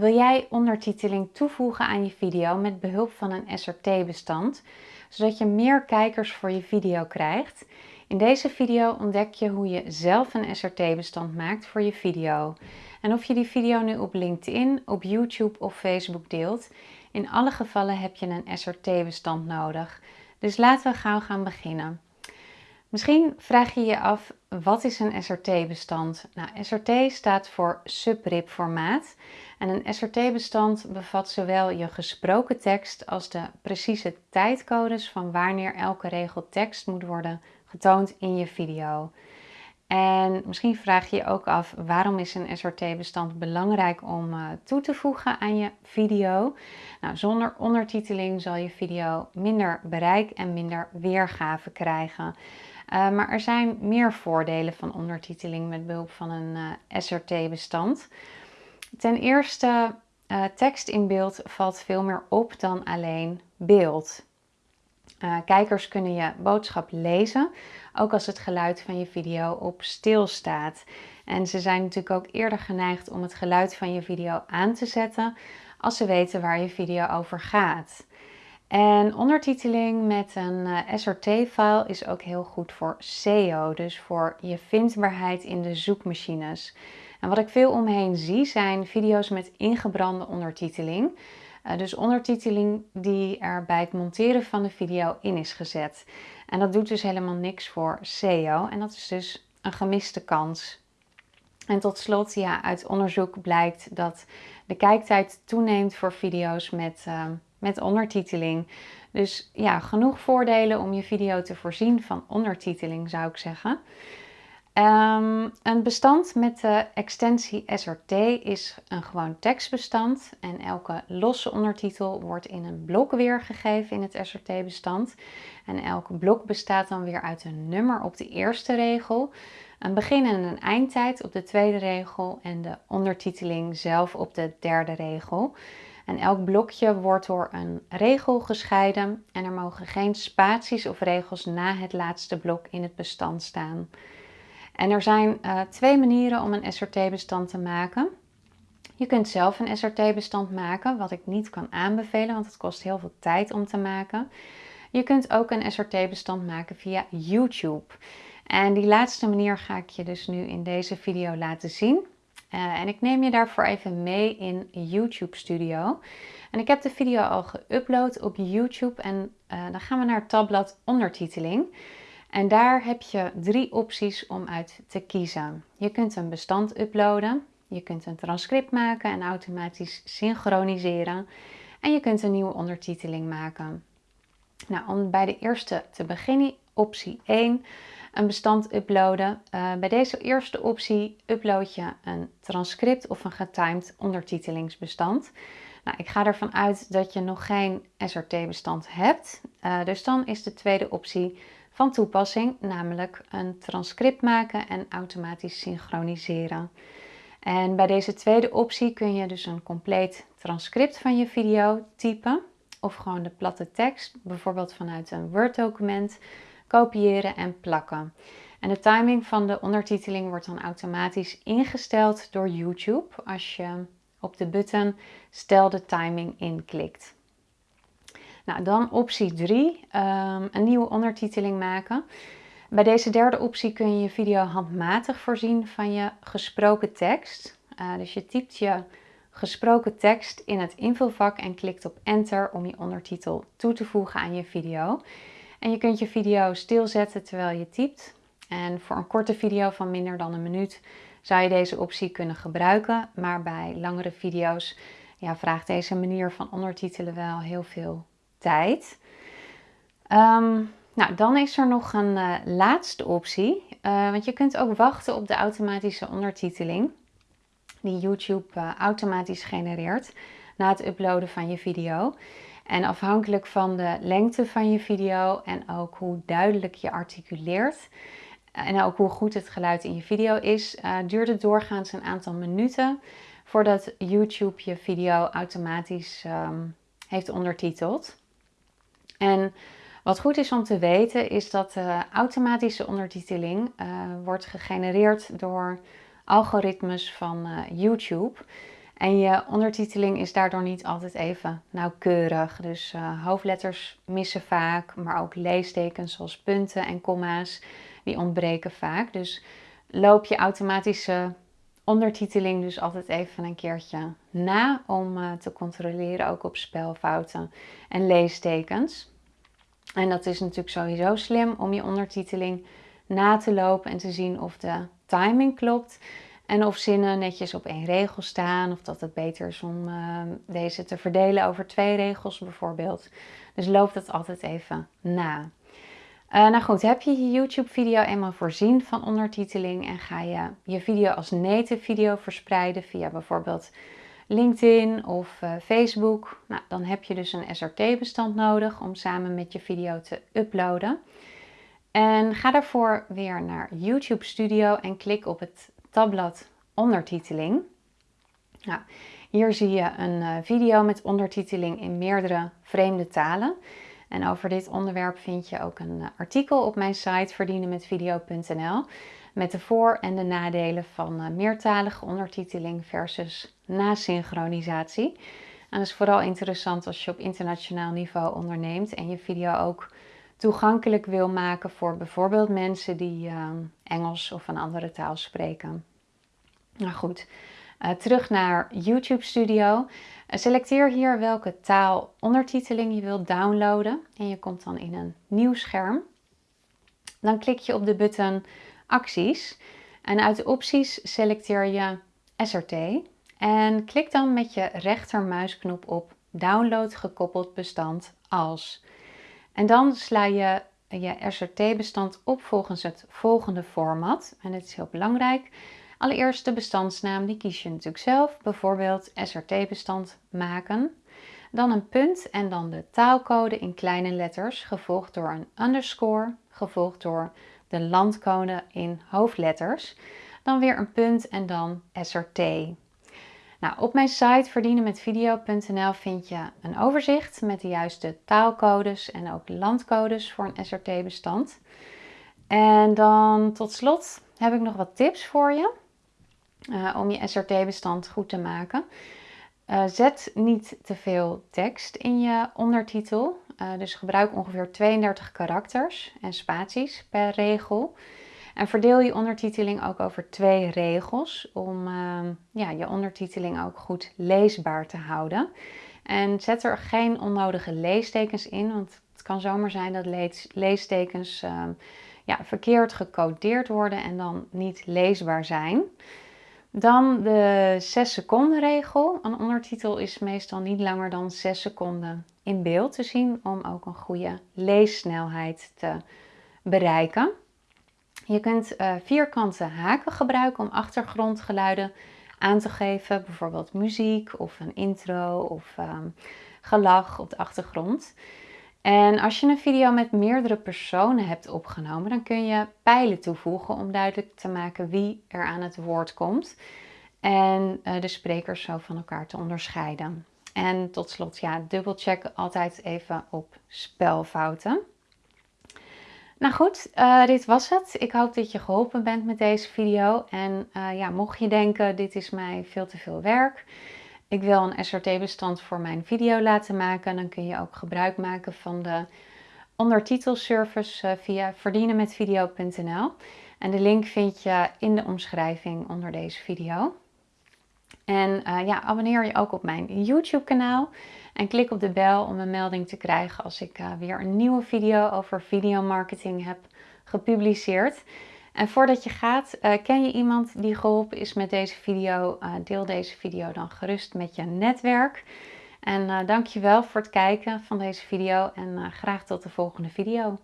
Wil jij ondertiteling toevoegen aan je video met behulp van een SRT-bestand, zodat je meer kijkers voor je video krijgt? In deze video ontdek je hoe je zelf een SRT-bestand maakt voor je video. En of je die video nu op LinkedIn, op YouTube of Facebook deelt, in alle gevallen heb je een SRT-bestand nodig. Dus laten we gauw gaan beginnen. Misschien vraag je je af, wat is een SRT-bestand? Nou, SRT staat voor subrip formaat. En een SRT-bestand bevat zowel je gesproken tekst als de precieze tijdcodes van wanneer elke regel tekst moet worden getoond in je video. En misschien vraag je je ook af waarom is een SRT-bestand belangrijk om uh, toe te voegen aan je video. Nou, zonder ondertiteling zal je video minder bereik en minder weergave krijgen. Uh, maar er zijn meer voordelen van ondertiteling met behulp van een uh, SRT-bestand. Ten eerste, uh, tekst in beeld valt veel meer op dan alleen beeld. kijkers kunnen je boodschap lezen, ook als het geluid van je video op stil staat. En ze zijn natuurlijk ook eerder geneigd om het geluid van je video aan te zetten als ze weten waar je video over gaat. En ondertiteling met een eh, SRT-file is ook heel goed voor SEO, dus voor je vindbaarheid in de zoekmachines. En wat ik veel omheen zie zijn video's met ingebrande ondertiteling. Uh, dus ondertiteling die er bij het monteren van de video in is gezet. En dat doet dus helemaal niks voor SEO en dat is dus een gemiste kans. En tot slot, ja, uit onderzoek blijkt dat de kijktijd toeneemt voor video's met... Uh, met ondertiteling. Dus ja, genoeg voordelen om je video te voorzien van ondertiteling zou ik zeggen. Ehm, een bestand met de extensie SRT is een gewoon tekstbestand en elke losse ondertitel wordt in een blok weergegeven in het SRT-bestand. En elke blok bestaat dan weer uit een nummer op de eerste regel, een begin- en een eindtijd op de tweede regel en de ondertiteling zelf op de derde regel. En elk blokje wordt door een regel gescheiden en er mogen geen spaties of regels na het laatste blok in het bestand staan. En er zijn uh, twee manieren om een SRT-bestand te maken. Je kunt zelf een SRT-bestand maken, wat ik niet kan aanbevelen, want het kost heel veel tijd om te maken. Je kunt ook een SRT-bestand maken via YouTube. En die laatste manier ga ik je dus nu in deze video laten zien. Uh, en ik neem je daarvoor even mee in YouTube Studio. En ik heb de video al geüpload op YouTube en uh, dan gaan we naar het tabblad ondertiteling. En daar heb je drie opties om uit te kiezen. Je kunt een bestand uploaden, je kunt een transcript maken en automatisch synchroniseren. En je kunt een nieuwe ondertiteling maken. Nou, om bij de eerste te beginnen, optie 1 een bestand uploaden. Uh, bij deze eerste optie upload je een transcript of een getimed ondertitelingsbestand. Nou, ik ga ervan uit dat je nog geen SRT-bestand hebt. Uh, dus dan is de tweede optie van toepassing, namelijk een transcript maken en automatisch synchroniseren. En bij deze tweede optie kun je dus een compleet transcript van je video typen of gewoon de platte tekst, bijvoorbeeld vanuit een Word-document kopiëren en plakken. En de timing van de ondertiteling wordt dan automatisch ingesteld door YouTube als je op de button stel de timing inklikt. Nou, dan optie 3, ehm, een nieuwe ondertiteling maken. Bij deze derde optie kun je je video handmatig voorzien van je gesproken tekst. Uh, dus je typt je gesproken tekst in het invulvak en klikt op enter om je ondertitel toe te voegen aan je video. En je kunt je video stilzetten terwijl je typt. En voor een korte video van minder dan een minuut zou je deze optie kunnen gebruiken. Maar bij langere video's ja, vraagt deze manier van ondertitelen wel heel veel tijd. Ehm, nou, dan is er nog een uh, laatste optie. Uh, want je kunt ook wachten op de automatische ondertiteling die YouTube uh, automatisch genereert na het uploaden van je video. En afhankelijk van de lengte van je video en ook hoe duidelijk je articuleert en ook hoe goed het geluid in je video is, uh, duurt het doorgaans een aantal minuten voordat YouTube je video automatisch um, heeft ondertiteld. En wat goed is om te weten is dat de automatische ondertiteling uh, wordt gegenereerd door algoritmes van YouTube. En je ondertiteling is daardoor niet altijd even nauwkeurig. Dus uh, hoofdletters missen vaak, maar ook leestekens zoals punten en komma's, die ontbreken vaak. Dus loop je automatische ondertiteling dus altijd even een keertje na om uh, te controleren ook op spelfouten en leestekens. En dat is natuurlijk sowieso slim om je ondertiteling na te lopen en te zien of de timing klopt. En of zinnen netjes op één regel staan. Of dat het beter is om uh, deze te verdelen over twee regels bijvoorbeeld. Dus loop dat altijd even na. Uh, nou goed, heb je je YouTube video eenmaal voorzien van ondertiteling en ga je je video als native video verspreiden via bijvoorbeeld LinkedIn of uh, Facebook. Nou, dan heb je dus een SRT bestand nodig om samen met je video te uploaden. En ga daarvoor weer naar YouTube Studio en klik op het tabblad ondertiteling. Hier zie je een uh, video met ondertiteling in meerdere vreemde talen. En over dit onderwerp vind je ook een uh, artikel op mijn site verdienenmetvideo.nl met de voor- en de nadelen van uh, meertalige ondertiteling versus nasynchronisatie. En dat is vooral interessant als je op internationaal niveau onderneemt en je video ook toegankelijk wil maken voor bijvoorbeeld mensen die uh, Engels of een andere taal spreken. Nou goed, uh, terug naar YouTube Studio. Uh, selecteer hier welke taal ondertiteling je wilt downloaden en je komt dan in een nieuw scherm. Dan klik je op de button acties en uit de opties selecteer je SRT en klik dan met je rechtermuisknop op download gekoppeld bestand als. En dan sla je je SRT-bestand op volgens het volgende format. En dit is heel belangrijk. Allereerst de bestandsnaam, die kies je natuurlijk zelf. Bijvoorbeeld SRT-bestand maken. Dan een punt en dan de taalcode in kleine letters, gevolgd door een underscore, gevolgd door de landcode in hoofdletters. Dan weer een punt en dan SRT. Nou, op mijn site verdienenmetvideo.nl vind je een overzicht met de juiste taalcodes en ook landcodes voor een SRT-bestand. En dan tot slot heb ik nog wat tips voor je uh, om je SRT-bestand goed te maken. Uh, zet niet te veel tekst in je ondertitel. Uh, dus gebruik ongeveer 32 karakters en spaties per regel. En verdeel je ondertiteling ook over twee regels om ehm, ja, je ondertiteling ook goed leesbaar te houden. En zet er geen onnodige leestekens in, want het kan zomaar zijn dat leestekens ehm, ja, verkeerd gecodeerd worden en dan niet leesbaar zijn. Dan de 6 seconden regel. Een ondertitel is meestal niet langer dan 6 seconden in beeld te zien om ook een goede leessnelheid te bereiken. Je kunt uh, vierkante haken gebruiken om achtergrondgeluiden aan te geven, bijvoorbeeld muziek of een intro of um, gelach op de achtergrond. En als je een video met meerdere personen hebt opgenomen, dan kun je pijlen toevoegen om duidelijk te maken wie er aan het woord komt en uh, de sprekers zo van elkaar te onderscheiden. En tot slot, ja, dubbelcheck altijd even op spelfouten. Nou goed, uh, dit was het. Ik hoop dat je geholpen bent met deze video. En uh, ja, mocht je denken, dit is mij veel te veel werk. Ik wil een SRT-bestand voor mijn video laten maken. Dan kun je ook gebruik maken van de ondertitelservice uh, via verdienenmetvideo.nl. En de link vind je in de omschrijving onder deze video. En ja, abonneer je ook op mijn YouTube kanaal. En klik op de bel om een melding te krijgen als ik uh, weer een nieuwe video over videomarketing heb gepubliceerd. En voordat je gaat, uh, ken je iemand die geholpen is met deze video? Uh, deel deze video dan gerust met je netwerk. En dankjewel voor het kijken van deze video en graag tot de volgende video.